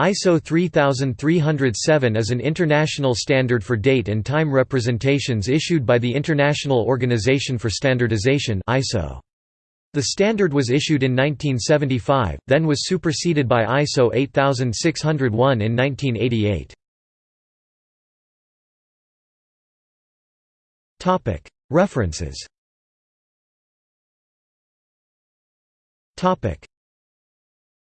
ISO 3307 is an international standard for date and time representations issued by the International Organization for Standardization ISO. The standard was issued in 1975, then was superseded by ISO 8601 in 1988. References